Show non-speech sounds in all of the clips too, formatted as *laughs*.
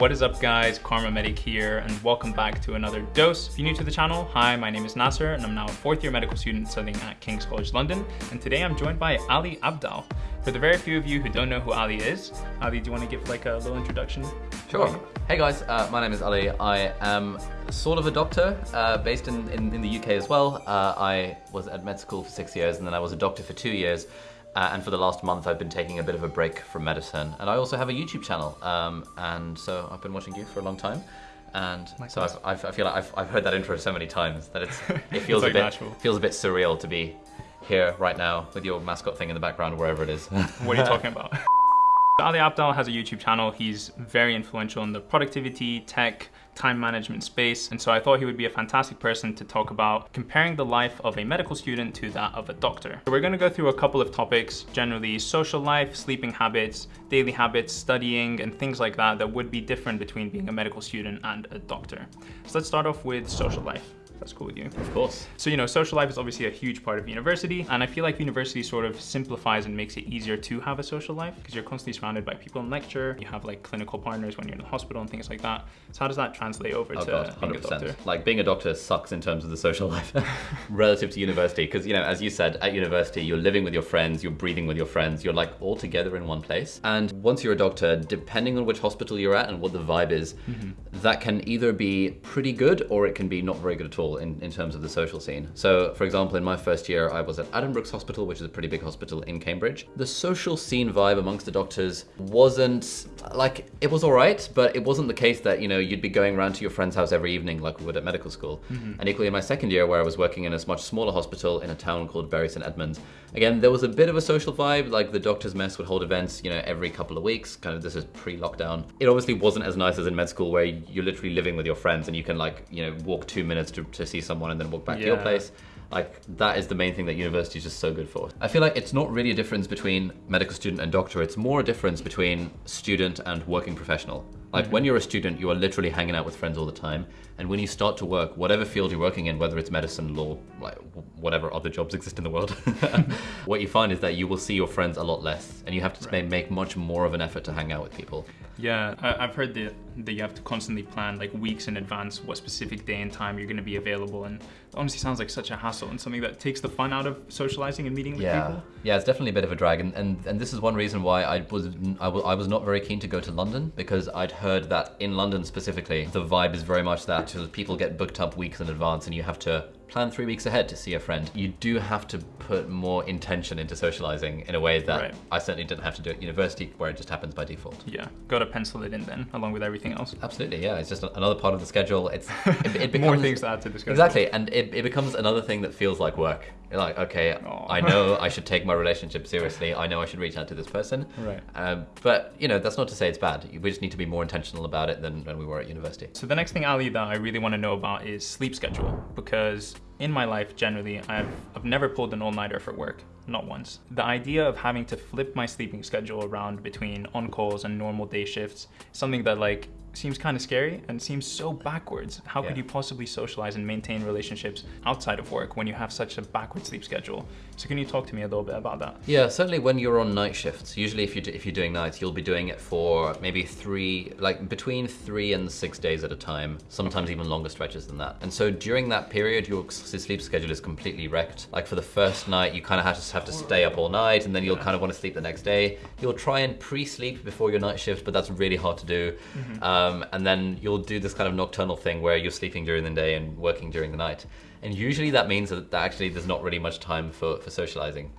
What is up guys, KharmaMedic here and welcome back to another dose. If you're new to the channel, hi, my name is Nasser and I'm now a fourth year medical student studying at King's College London and today I'm joined by Ali Abdaal. For the very few of you who don't know who Ali is, Ali, do you want to give like a little introduction? Sure. Hey guys, uh, my name is Ali. I am sort of a doctor uh, based in, in, in, the UK as well. Uh, I was at med school for six years and then I was a doctor for two years. Uh, and for the last month, I've been taking a bit of a break from medicine. And I also have a YouTube channel. Um, and so I've been watching you for a long time. And so I've, I've, i feel like I've, I've heard that intro so many times that it's, *laughs* it feels, like a bit, natural. feels a bit surreal to be here right now with your mascot thing in the background, wherever it is. what are you *laughs* talking about? Ali Abdaal has a YouTube channel. He's very influential in the productivity, tech, time management space. And so I thought he would be a fantastic person to talk about comparing the life of a medical student to that of a doctor. So we're gonna go through a couple of topics, generally social life, sleeping habits, daily habits, studying, and things like that that would be different between being a medical student and a doctor. So let's start off with social life that's cool with you. Of course. So, you know, social life is obviously a huge part of university. And I feel like university sort of simplifies and makes it easier to have a social life because you're constantly surrounded by people in lecture. You have like clinical partners when you're in the hospital and things like that. So how does that translate over oh, to God, being a doctor? Like being a doctor sucks in terms of the social life *laughs* relative to university. Because, you know, as you said, at university, you're living with your friends, you're breathing with your friends, you're like all together in one place. And once you're a doctor, depending on which hospital you're at and what the vibe is, mm -hmm. that can either be pretty good or it can be not very good at all in, in terms of the social scene. So for example, in my first year, I was at Addenbrooke's Hospital, which is a pretty big hospital in Cambridge. The social scene vibe amongst the doctors wasn't, like, it was all right, but it wasn't the case that, you know, you'd be going around to your friend's house every evening like we would at medical school. Mm -hmm. And equally in my second year, where I was working in a much smaller hospital in a town called Bury St Edmunds, again, there was a bit of a social vibe, like the doctor's mess would hold events, you know, every couple of weeks, kind of this is pre-lockdown. It obviously wasn't as nice as in med school where you're literally living with your friends and you can like, you know, walk two minutes to, to see someone and then walk back yeah. to your place. Like that is the main thing that university is just so good for. I feel like it's not really a difference between medical student and doctor. It's more a difference between student and working professional. Like when you're a student, you are literally hanging out with friends all the time. And when you start to work, whatever field you're working in, whether it's medicine, law, like whatever other jobs exist in the world, *laughs* *laughs* what you find is that you will see your friends a lot less and you have to right. make much more of an effort to hang out with people. Yeah, I've heard that, that you have to constantly plan like weeks in advance what specific day and time you're going to be available. And honestly sounds like such a hassle and something that takes the fun out of socializing and meeting with yeah. people. Yeah, it's definitely a bit of a drag. And, and, and this is one reason why I was, I was not very keen to go to London because I'd heard that in London specifically, the vibe is very much that people get booked up weeks in advance and you have to plan three weeks ahead to see a friend. You do have to put more intention into socializing in a way that right. I certainly didn't have to do at university where it just happens by default. Yeah, got to pencil it in then, along with everything else. Absolutely, yeah. It's just another part of the schedule. It's it, it *laughs* becomes, More things to add to the schedule. Exactly, and it, it becomes another thing that feels like work. You're like, okay, Aww. I know *laughs* I should take my relationship seriously. I know I should reach out to this person. Right. Um, but, you know, that's not to say it's bad. We just need to be more intentional about it than when we were at university. So the next thing, Ali, that I really want to know about is sleep schedule because in my life, generally, I've, I've never pulled an all-nighter for work, not once. The idea of having to flip my sleeping schedule around between on-calls and normal day shifts, something that like seems kind of scary and seems so backwards. How yeah. could you possibly socialize and maintain relationships outside of work when you have such a backward sleep schedule? So can you talk to me a little bit about that? Yeah, certainly when you're on night shifts, usually if, you if you're doing nights, you'll be doing it for maybe three, like between three and six days at a time, sometimes even longer stretches than that. And so during that period, your sleep schedule is completely wrecked. Like for the first night, you kind of have to have to stay up all night and then you'll yeah. kind of want to sleep the next day. You'll try and pre-sleep before your night shift, but that's really hard to do. Mm -hmm. um, um, and then you'll do this kind of nocturnal thing where you're sleeping during the day and working during the night. And usually that means that actually there's not really much time for, for socializing.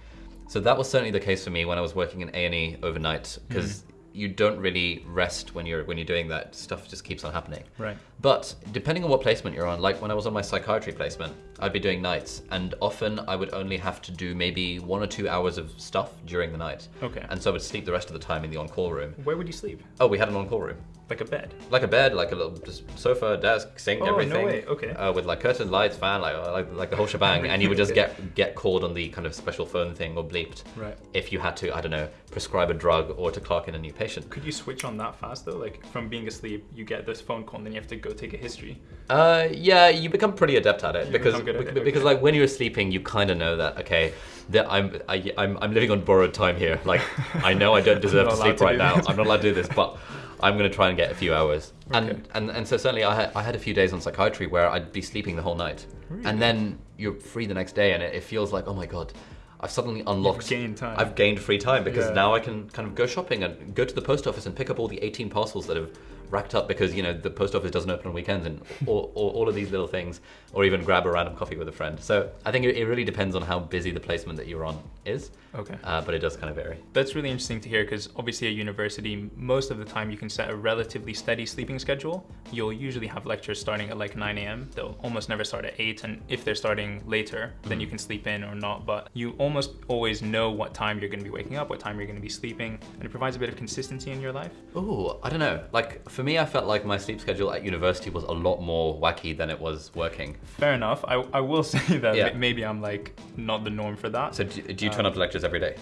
So that was certainly the case for me when I was working in A&E overnight, because mm you don't really rest when you're when you're doing that. Stuff just keeps on happening. Right. But depending on what placement you're on, like when I was on my psychiatry placement, I'd be doing nights, and often I would only have to do maybe one or two hours of stuff during the night. Okay. And so I would sleep the rest of the time in the on-call room. Where would you sleep? Oh, we had an on-call room. Like a bed? Like a bed, like a little just sofa, desk, sink, oh, everything. no way, okay. Uh, with like curtain lights, fan, like, like, like the whole shebang. and you would just *laughs* get get called on the kind of special phone thing or bleeped. Right. If you had to, I don't know, prescribe a drug or to clock in a new patient. Could you switch on that fast though? Like from being asleep, you get this phone call and then you have to go take a history. Uh, yeah, you become pretty adept at it you because because, it, because like when you're sleeping, you kind of know that okay, that I'm I, am i I'm living on borrowed time here. Like I know I don't *laughs* deserve to sleep to right now. I'm not allowed to do this, but *laughs* I'm going to try and get a few hours. Okay. And, and and so certainly I had, I had a few days on psychiatry where I'd be sleeping the whole night. And then you're free the next day and it, it feels like, oh my God, I've suddenly unlocked. gained time. I've gained free time because Yeah. now I can kind of go shopping and go to the post office and pick up all the 18 parcels that have racked up because, you know, the post office doesn't open on weekends and all, all, all of these little things, or even grab a random coffee with a friend. So I think it, it really depends on how busy the placement that you're on is. Okay. Uh, but it does kind of vary. That's really interesting to hear because obviously at university, most of the time you can set a relatively steady sleeping schedule. You'll usually have lectures starting at like 9 a.m. They'll almost never start at 8. And if they're starting later, then you can sleep in or not. But you almost always know what time you're going to be waking up, what time you're going to be sleeping. And it provides a bit of consistency in your life. Ooh, I don't know. Like for me, I felt like my sleep schedule at university was a lot more wacky than it was working. Fair enough. I, I will *laughs* say that Yeah. maybe I'm like not the norm for that. So do, do you turn uh, up to lectures every day?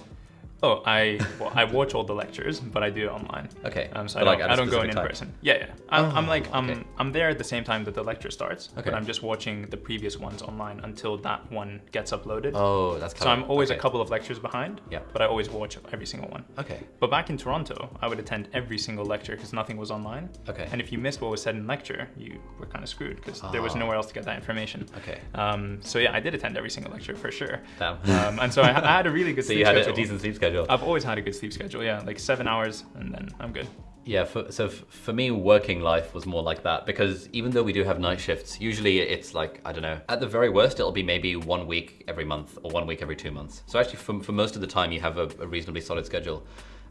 Oh, I well, I watch all the lectures, but I do it online. Okay. Um, so But, I don't, a I don't go in in person. Yeah, yeah. I'm, I'm Oh, like I'm okay. I'm there at the same time that the lecture starts, Okay. but I'm just watching the previous ones online until that one gets uploaded. Oh, that's kind so of. I'm always okay. a couple of lectures behind. Yeah. But I always watch every single one. Okay. But back in Toronto, I would attend every single lecture because nothing was online. Okay. And if you missed what was said in lecture, you were kind of screwed because there was Ah. nowhere else to get that information. Okay. Um, so yeah, I did attend every single lecture for sure. Damn. Um, and so I, I had a really *laughs* good so you had a, a decent sleep schedule. I've always had a good sleep schedule. Yeah, like seven hours, and then I'm good. Yeah, for, so f- for me, working life was more like that because even though we do have night shifts, usually it's like, I don't know, at the very worst, it'll be maybe one week every month or one week every two months. So actually, for, for most of the time, you have a, a reasonably solid schedule.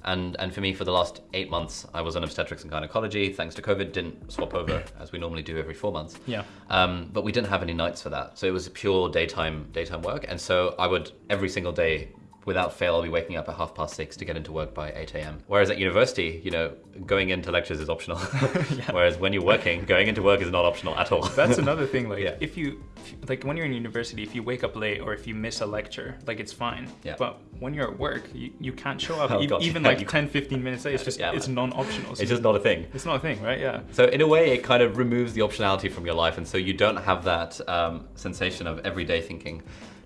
And, and for me, for the last eight months, I was in obstetrics and gynecology. Thanks to COVID, didn't swap over *coughs* as we normally do every four months. Yeah. Um, but we didn't have any nights for that, so it was pure daytime daytime work. And so I would every single day, without fail, I'll be waking up at half past six to get into work by eight a.m. Whereas at university, you know, going into lectures is optional. *laughs* *laughs* Whereas when you're working, going into work is not optional at all. That's *laughs* another thing. Like, Yeah. if you, like, when you're in university, if you wake up late or if you miss a lecture, like, it's fine. Yeah. But when you're at work, you, you can't show up Oh, e- even yeah, like you 10, 15 minutes late. It's just, Yeah, it's non-optional. So it's just not a thing. it's not a thing, right? Yeah. So in a way, it kind of removes the optionality from your life, and so you don't have that um, sensation of everyday thinking.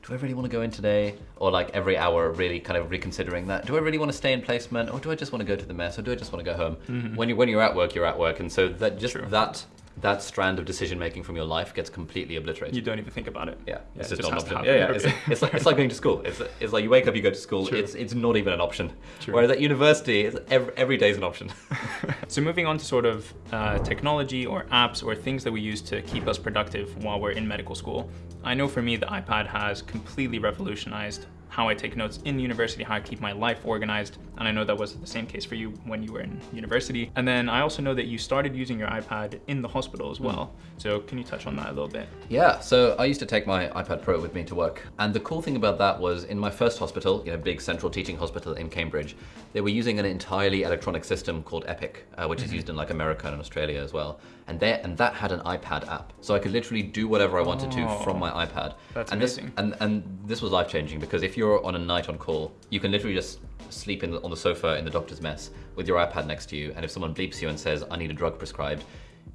Do I really want to go in today? Or like every hour, really kind of reconsidering that. Do I really want to stay in placement, or do I just want to go to the mess, or do I just want to go home? Mm-hmm. When you when you're at work, you're at work, and so that just True. that that strand of decision making from your life gets completely obliterated. You don't even think about it. yeah, it's it just, just not an option. Yeah, yeah. Okay. It's, it's like it's like going to school. It's it's like you wake up, you go to school. True. It's it's not even an option. True. Whereas at university, it's every, every day is an option. *laughs* So moving on to sort of uh, technology or apps or things that we use to keep us productive while we're in medical school. I know for me the iPad has completely revolutionized how I take notes in university, how I keep my life organized. And I know that was the same case for you when you were in university. And then I also know that you started using your iPad in the hospital as well. So can you touch on that a little bit? Yeah, so I used to take my iPad Pro with me to work. And the cool thing about that was in my first hospital, you know, big central teaching hospital in Cambridge, they were using an entirely electronic system called Epic, uh, which is used in like America and Australia as well. And they, and that had an iPad app. So I could literally do whatever I wanted to from my oh, iPad. That's and this, amazing. and, and this was life changing because if you're on a night on call, you can literally just sleep in the, on the sofa in the doctor's mess with your iPad next to you. And if someone bleeps you and says, I need a drug prescribed,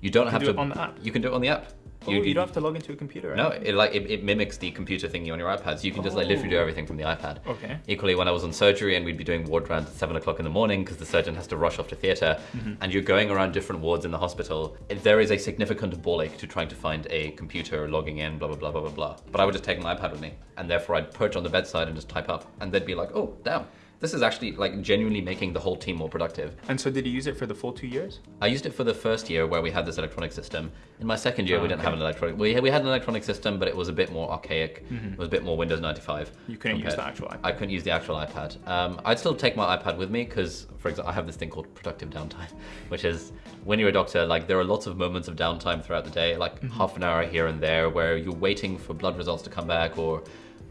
you don't have do to. on the app? You can do it on the app. Oh, you, don't have to log into a computer. right? No, it like it, it mimics the computer thingy on your iPad, so you can just like literally do Oh. everything from the iPad. Okay. Equally, when I was on surgery and we'd be doing ward rounds at seven o'clock in the morning because the surgeon has to rush off to theatre, Mm-hmm. and you're going around different wards in the hospital, there is a significant ball ache to trying to find a computer, logging in, blah blah blah blah blah blah. But I would just take my iPad with me, and therefore I'd perch on the bedside and just type up, and they'd be like, "Oh, damn." This is actually like genuinely making the whole team more productive. And so did you use it for the full two years? I used it for the first year where we had this electronic system. In my second year, Ah, we didn't have an electronic. We had, we had an electronic system, but it was a bit more archaic. It was a bit more Windows 95. Mm-hmm. You couldn't use the actual iPad. I couldn't use the actual iPad. Um, I'd still take my iPad with me because, for example, I have this thing called productive downtime, *laughs* which is when you're a doctor, like there are lots of moments of downtime throughout the day, like Mm-hmm. half an hour here and there, where you're waiting for blood results to come back or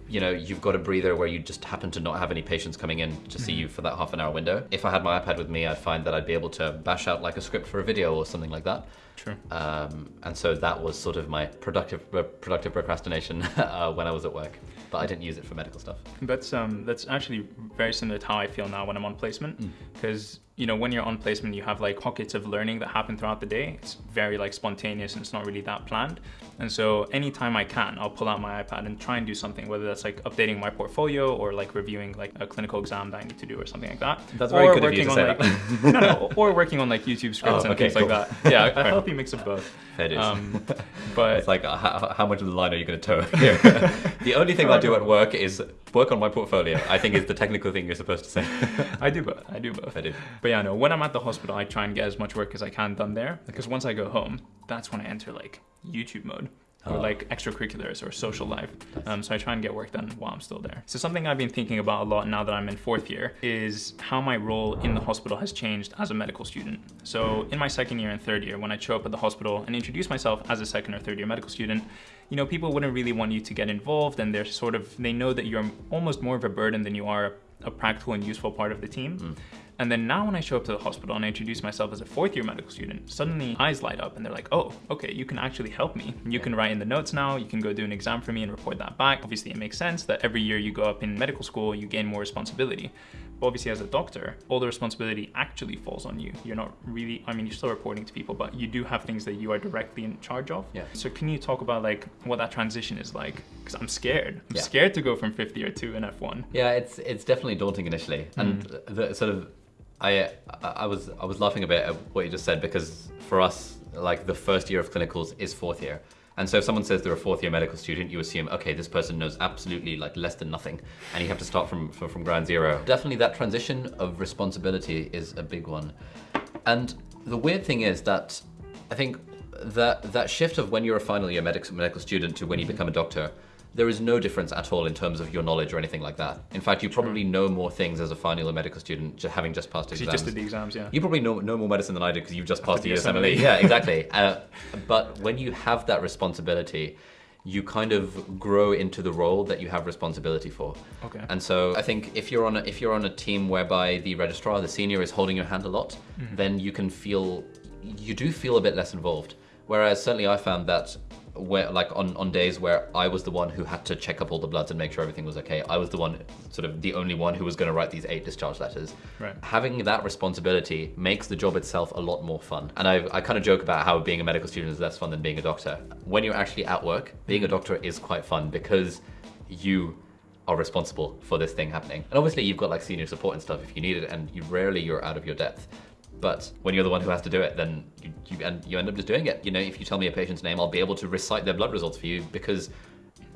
you know, you've got a breather where you just happen to not have any patients coming in to see you for that half an hour window. If I had my iPad with me, I'd find that I'd be able to bash out like a script for a video or something like that. True. Um, and so that was sort of my productive uh, productive procrastination *laughs* uh, when I was at work, but I didn't use it for medical stuff. That's um that's actually very similar to how I feel now when I'm on placement because you know when you're on placement you have like pockets of learning that happen throughout the day. It's very like spontaneous and it's not really that planned. And so anytime I can, I'll pull out my iPad and try and do something whether that's like updating my portfolio or like reviewing like a clinical exam that I need to do or something like that. That's or very good of you to on like *laughs* no, no, or working on like YouTube scripts Oh, and okay, things cool. like that. Yeah, *laughs* a healthy mix of both. It is. Um, *laughs* but It's like, uh, how, how much of the line are you going to toe here? the only thing I do at work is work on my portfolio. I think is the technical thing you're supposed to say. I do both. I do both. I do. But yeah, no, when I'm at the hospital, I try and get as much work as I can done there because once I go home, that's when I enter like YouTube mode or Oh. like extracurriculars or social life. Um, so I try and get work done while I'm still there. So something I've been thinking about a lot now that I'm in fourth year is how my role in the hospital has changed as a medical student. So in my second year and third year, when I show up at the hospital and introduce myself as a second or third year medical student, you know, people wouldn't really want you to get involved and they're sort of, they know that you're almost more of a burden than you are a practical and useful part of the team. And then now when I show up to the hospital and I introduce myself as a fourth year medical student, suddenly eyes light up and they're like, oh, okay, you can actually help me. You can write in the notes now, you can go do an exam for me and report that back. Obviously, it makes sense that every year you go up in medical school, you gain more responsibility. But obviously, as a doctor, all the responsibility actually falls on you. You're not really, I mean, you're still reporting to people, but you do have things that you are directly in charge of. Yeah. So can you talk about like what that transition is like? Because I'm scared. I'm Yeah. scared to go from fifth year to an F1. Yeah, it's it's definitely daunting initially, and mm. the sort of I I was I was laughing a bit at what you just said because for us like the first year of clinicals is fourth year. And so if someone says they're a fourth year medical student, you assume, okay, this person knows absolutely like less than nothing, and you have to start from, from, from ground zero. Definitely that transition of responsibility is a big one. And the weird thing is that I think that that shift of when you're a final year medic, medical student to when you become a doctor, there is no difference at all in terms of your knowledge or anything like that. In fact, you probably know more things as a final year medical student, ju- having just passed exams. You just did the exams, yeah. You probably know, know more medicine than I do because you've just passed the USMLE. Yeah, *laughs* exactly. uh, but when you have that responsibility, you kind of grow into the role that you have responsibility for. Okay. And so I think if you're on a, if you're on a team whereby the registrar, the senior, is holding your hand a lot, Mm-hmm. then you can feel you do feel a bit less involved. Whereas certainly I found that where like on, on days where I was the one who had to check up all the bloods and make sure everything was okay, I was the one sort of the only one who was going to write these eight discharge letters. Right. Having that responsibility makes the job itself a lot more fun. And I, I kind of joke about how being a medical student is less fun than being a doctor. When you're actually at work, being a doctor is quite fun because you are responsible for this thing happening. And obviously you've got like senior support and stuff if you need it and you rarely you're out of your depth. But when you're the one who has to do it, then you, you, and you end up just doing it. You know, if you tell me a patient's name, I'll be able to recite their blood results for you because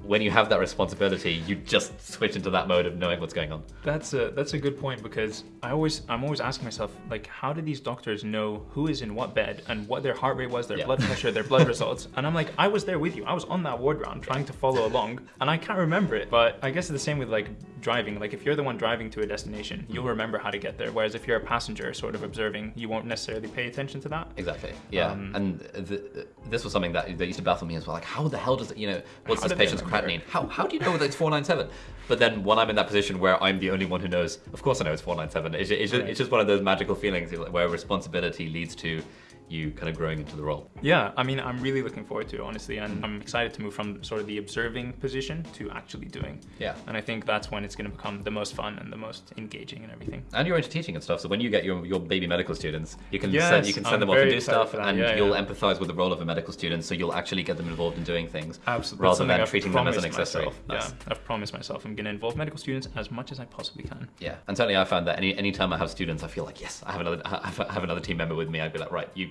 when you have that responsibility, you just switch into that mode of knowing what's going on. That's a that's a good point because I always I'm always asking myself like how do these doctors know who is in what bed and what their heart rate was, their Yeah. blood pressure, their blood results, and I'm like I was there with you, I was on that ward round trying to follow along, and I can't remember it. But I guess it's the same with like driving. Like if you're the one driving to a destination, you'll remember how to get there. Whereas if you're a passenger, sort of observing, you won't necessarily pay attention to that. Exactly. Yeah. Um, and th- this was something that, that used to baffle me as well. Like, how the hell does it, you know, what's this patient's creatinine? How, how do you know that it's 497? But then when I'm in that position where I'm the only one who knows, of course I know it's 497. It's, it's, Right. it's just one of those magical feelings where responsibility leads to you kind of growing into the role. Yeah, I mean, I'm really looking forward to it, honestly, and I'm excited to move from sort of the observing position to actually doing. Yeah. And I think that's when it's going to become the most fun and the most engaging and everything. And you're into teaching and stuff, so when you get your, your baby medical students, you can Yes, send you can send I'm them off and do stuff, and Yeah, you'll yeah. empathise with the role of a medical student, so you'll actually get them involved in doing things, Absolutely. rather than I've treating them as an accessory. myself. Nice. Yeah, I've promised myself I'm going to involve medical students as much as I possibly can. Yeah, and certainly I found that any any time I have students, I feel like yes, I have another I have another team member with me. I'd be like, right, you.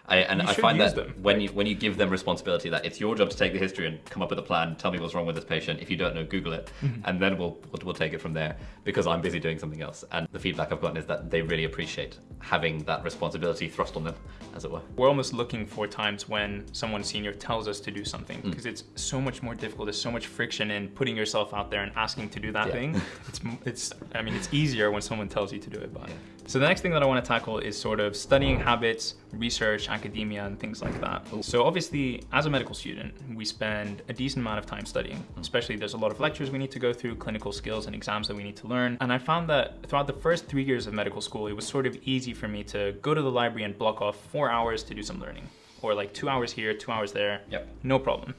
I, and I find that them. when you when you give them responsibility, that it's your job to take the history and come up with a plan, tell me what's wrong with this patient. If you don't know, Google it, Mm-hmm. and then we'll, we'll we'll take it from there. Because I'm busy doing something else, and the feedback I've gotten is that they really appreciate having that responsibility thrust on them, as it were. We're almost looking for times when someone senior tells us to do something Mm. because it's so much more difficult. There's so much friction in putting yourself out there and asking to do that Yeah. thing. *laughs* It's, it's, I mean, it's easier when someone tells you to do it. But Yeah. so the next thing that I want to tackle is sort of studying habits, research, academia, and things like that. So obviously, as a medical student, we spend a decent amount of time studying. Mm. Especially, there's a lot of lectures we need to go through, clinical skills and exams that we need to learn. And I found that throughout the first three years of medical school, it was sort of easy for me to go to the library and block off four hours to do some learning. or like two hours here, two hours there. Yep. No problem.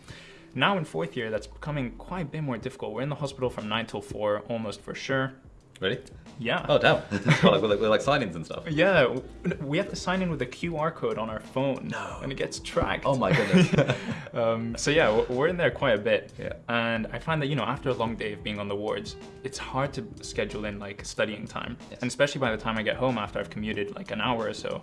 Now in fourth year, that's becoming quite a bit more difficult. We're in the hospital from nine till four, almost for sure. Really? Yeah. Oh damn! *laughs* It's like, with, with like signings and stuff. Yeah, we have to sign in with a QR code on our phone. No. And it gets tracked. Oh my goodness. *laughs* Um, so yeah, we're in there quite a bit. Yeah. And I find that, you know, after a long day of being on the wards, it's hard to schedule in like studying time. Yes. And especially by the time I get home after I've commuted like an hour or so,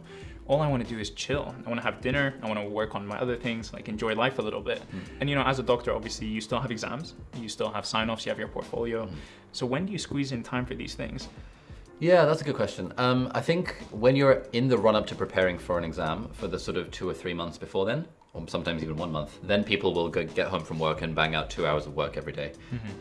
all I want to do is chill. I want to have dinner. I want to work on my other things, like enjoy life a little bit. Hmm. And you know, as a doctor, obviously you still have exams, you still have sign-offs, you have your portfolio. Hmm. So when do you squeeze in time for these things? Yeah, that's a good question. Um, I think when you're in the run up to preparing for an exam for the sort of two or three months before then, or sometimes even one month, then people will go get home from work and bang out two hours of work every day,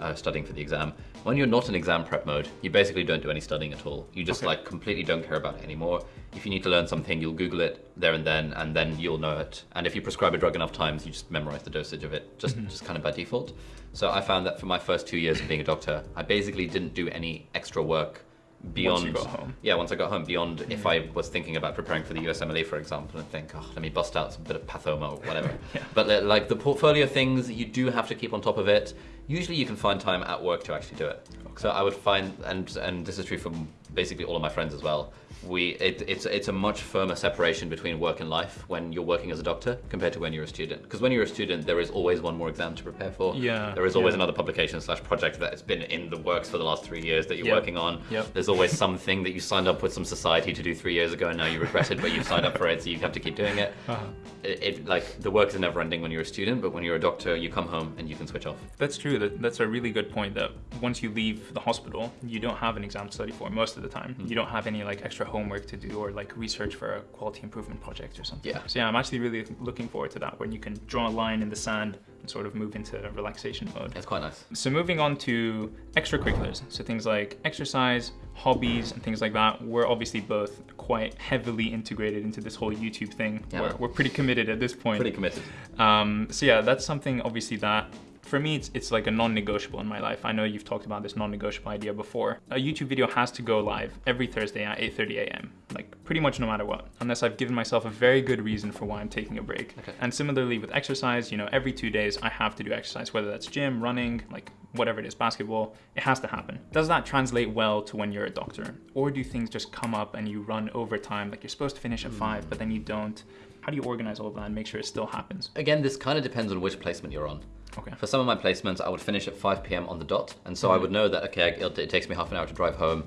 uh, studying for the exam. When you're not in exam prep mode, you basically don't do any studying at all. You just Okay. like completely don't care about it anymore. If you need to learn something, you'll Google it there and then, and then you'll know it. And if you prescribe a drug enough times, you just memorize the dosage of it, just just kind of by default. So I found that for my first two years of being a doctor, I basically didn't do any extra work beyond you got home. yeah once i got home beyond if i was thinking about preparing for the usmle for example and think oh let me bust out some bit of pathoma or whatever. *laughs* Yeah. but like the portfolio things you do have to keep on top of it. Usually you can find time at work to actually do it. So i would find and and this is true for basically all of my friends as well we it, it's it's a much firmer separation between work and life when you're working as a doctor compared to when you're a student because when you're a student there is always one more exam to prepare for Yeah, there is always yeah. another publication slash project that has been in the works for the last three years that you're Yep. working on Yep. there's always something that you signed up with some society to do three years ago and now you regret it, but you've signed up for it, so you have to keep doing it. Uh-huh. It, it like the work is never ending when you're a student, but when you're a doctor, you come home and you can switch off. That's true. That, that's a really good point. That once you leave the hospital, you don't have an exam to study for most of the time. Hmm. You don't have any like extra homework to do or like research for a quality improvement project or something. Yeah. So yeah, I'm actually really looking forward to that when you can draw a line in the sand and sort of move into relaxation mode. That's quite nice. So moving on to extracurriculars, so things like exercise, hobbies, and things like that. We're obviously both quite heavily integrated into this whole YouTube thing. Yeah. We're, we're pretty committed at this point. Pretty committed. Um, so yeah, that's something obviously that for me it's, it's like a non-negotiable in my life. I know you've talked about this non-negotiable idea before. A YouTube video has to go live every Thursday at 8:30 a.m. Like pretty much no matter what, unless I've given myself a very good reason for why I'm taking a break. Okay. And similarly with exercise, you know, every two days I have to do exercise, whether that's gym, running, like whatever it is, basketball. It has to happen. Does that translate well to when you're a doctor, or do things just come up and you run overtime? Like you're supposed to finish at mm. five, but then you don't. How do you organize all of that and make sure it still happens? Again, this kind of depends on which placement you're on. Okay. For some of my placements, I would finish at 5 p.m. on the dot, and so I would know that okay, it, it takes me half an hour to drive home.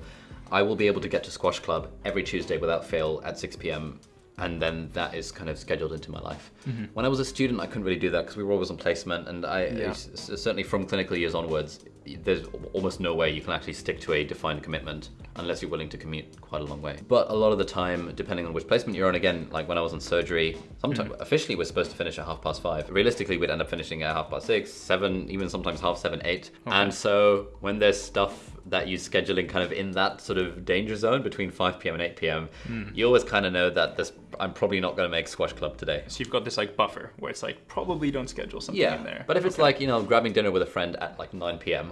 I will be able to get to squash club every Tuesday without fail at 6 p.m. And then that is kind of scheduled into my life. Mm-hmm. When I was a student, I couldn't really do that because we were always on placement, and I Yeah. certainly from clinical years onwards, there's almost no way you can actually stick to a defined commitment unless you're willing to commute quite a long way. But a lot of the time, depending on which placement you're on, again, like when I was in surgery, sometimes hmm. officially we're supposed to finish at half past five. Realistically, we'd end up finishing at half past six, seven, even sometimes half seven, eight. And so when there's stuff that you're scheduling kind of in that sort of danger zone between 5 p.m. and 8 p.m., hmm. you always kind of know that this I'm probably not going to make squash club today. So you've got this like buffer where it's like probably don't schedule something in there. But if it's like you know grabbing dinner with a friend at like 9 p.m.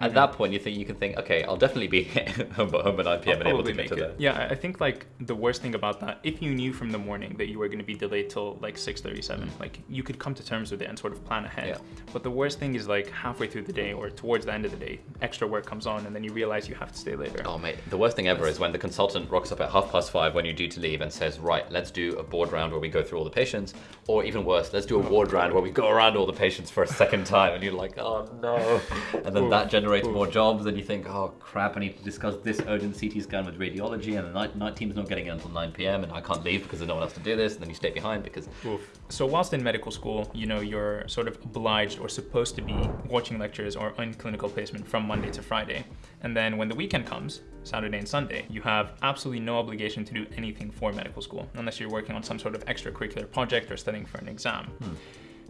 At that point, you think you can think, okay, I'll definitely be *laughs* home, home at 9 p.m. and able to get make to it. there. Yeah, I- think like the worst thing about that, if you knew from the morning that you were going to be delayed till like 6:37, mm. like you could come to terms with it and sort of plan ahead. Yeah. But the worst thing is like halfway through the day or towards the end of the day, extra work comes on and then you realize you have to stay later. Oh mate, the worst thing ever is when the consultant rocks up at half past five when you're due to leave and says, right, let's do a board round where we go through all the patients, or even worse, let's do a oh. ward round where we go around all the patients for a second time, and you're like, oh no, *laughs* and then Oof, that generates more jobs, and you think, oh crap, I need to discuss this urgent CT scan with radiology, and the night, night team's not getting in until 9 p.m. and I can't leave because there's no one else to do this, and then you stay behind because Oof. So whilst in medical school, you know, you're sort of obliged or supposed to be watching lectures or in clinical placement from Monday to Friday. And then when the weekend comes, Saturday and Sunday, you have absolutely no obligation to do anything for medical school unless you're working on some sort of extracurricular project or studying for an exam. Hmm.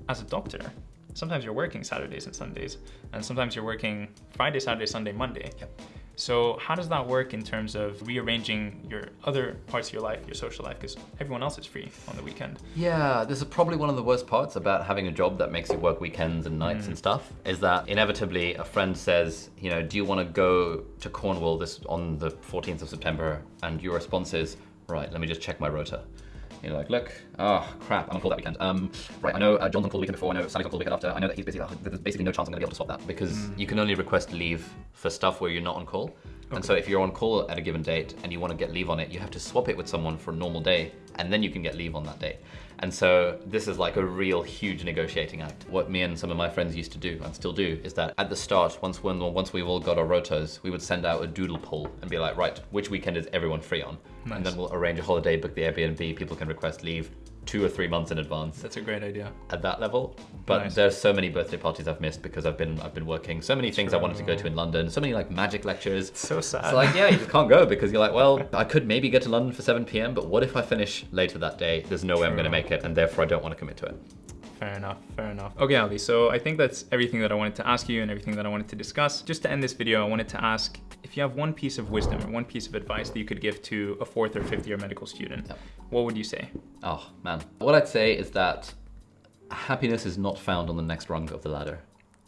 As a doctor, sometimes you're working Saturdays and Sundays, and sometimes you're working Friday, Saturday, Sunday, Monday. So how does that work in terms of rearranging your other parts of your life, your social life, because everyone else is free on the weekend? Yeah, this is probably one of the worst parts about having a job that makes you work weekends and nights and mm. stuff. Is that inevitably a friend says, you know, do you want to go to Cornwall this on the 14th of September? And your response is, right, let me just check my rota. You're like, look, oh crap, I'm on call that weekend. Um, right, I know uh, John's on call the weekend before. I know Sally's on call the weekend after. I know that he's busy. Oh, there's basically no chance I'm gonna be able to swap that because Mm. you can only request leave for stuff where you're not on call. And so if you're on call at a given date and you want to get leave on it, you have to swap it with someone for a normal day, and then you can get leave on that day. And so this is like a real huge negotiating act. What me and some of my friends used to do and still do is that at the start, once when once we've all got our rotas, we would send out a doodle poll and be like, right, which weekend is everyone free on? Nice. And then we'll arrange a holiday, book the Airbnb. People can request leave two or three months in advance That's a great idea. at that level. But Nice. there's so many birthday parties I've missed because I've been I've been working. So many things I wanted to go to in London. So many like magic lectures. So sad. It's like, yeah, you just can't go because you're like, well, I could maybe get to London for 7 p.m., but what if I finish later that day? There's no way I'm going to make it, and therefore I don't want to commit to it. Fair enough, fair enough. Okay, Ali, so I think that's everything that I wanted to ask you and everything that I wanted to discuss. Just to end this video, I wanted to ask if you have one piece of wisdom or one piece of advice that you could give to a fourth or fifth year medical student, Yep. what would you say? Oh, man. What I'd say is that happiness is not found on the next rung of the ladder.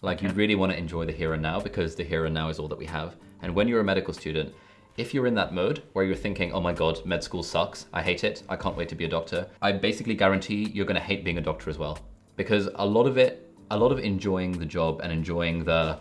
Like, you really want to enjoy the here and now because the here and now is all that we have. And when you're a medical student, if you're in that mode where you're thinking, oh my god, med school sucks, I hate it, I can't wait to be a doctor, I basically guarantee you're going to hate being a doctor as well. Because a lot of it, a lot of enjoying the job and enjoying the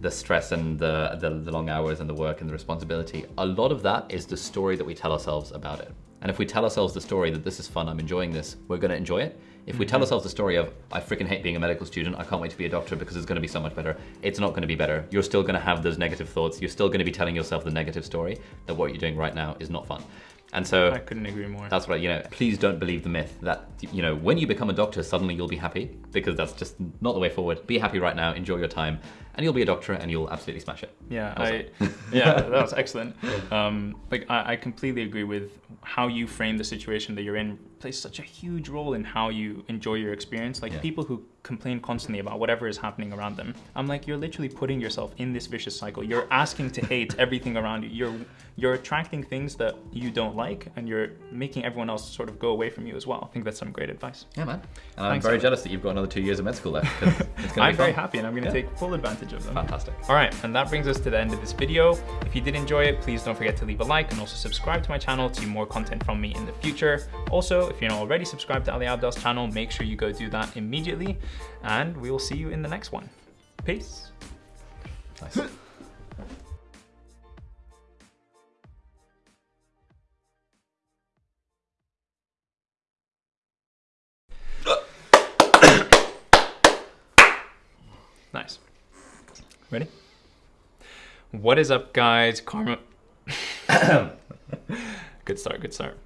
the stress and the, the, the long hours and the work and the responsibility, a lot of that is the story that we tell ourselves about it. And if we tell ourselves the story that this is fun, I'm enjoying this, we're going to enjoy it. If we tell mm-hmm. ourselves the story of, I freaking hate being a medical student, I can't wait to be a doctor because it's going to be so much better, it's not going to be better. You're still going to have those negative thoughts. You're still going to be telling yourself the negative story that what you're doing right now is not fun. And so I couldn't agree more. that's what I, you know, please don't believe the myth that, you know, when you become a doctor, suddenly you'll be happy because that's just not the way forward. Be happy right now, enjoy your time, and you'll be a doctor and you'll absolutely smash it. Yeah. I, *laughs* yeah, that was *laughs* excellent. Um, like I, I completely agree with how you frame the situation that you're in plays such a huge role in how you enjoy your experience. Like Yeah. people who complain constantly about whatever is happening around them. I'm like, you're literally putting yourself in this vicious cycle. You're asking to hate *laughs* everything around you. You're you're attracting things that you don't like, and you're making everyone else sort of go away from you as well. I think that's some great advice. Yeah, man. And I'm Thanks, very jealous that you've got another two years of med school left. I'm be very happy, and I'm going to Yeah. take full advantage of them. Fantastic. All right, and that brings us to the end of this video. If you did enjoy it, please don't forget to leave a like and also subscribe to my channel to see more content from me in the future. Also, if you're not already subscribed to Ali Abdaal's channel, make sure you go do that immediately, and we will see you in the next one. Peace. Nice. *laughs* Ready? What is up, guys? Karma. *coughs* good start, good start.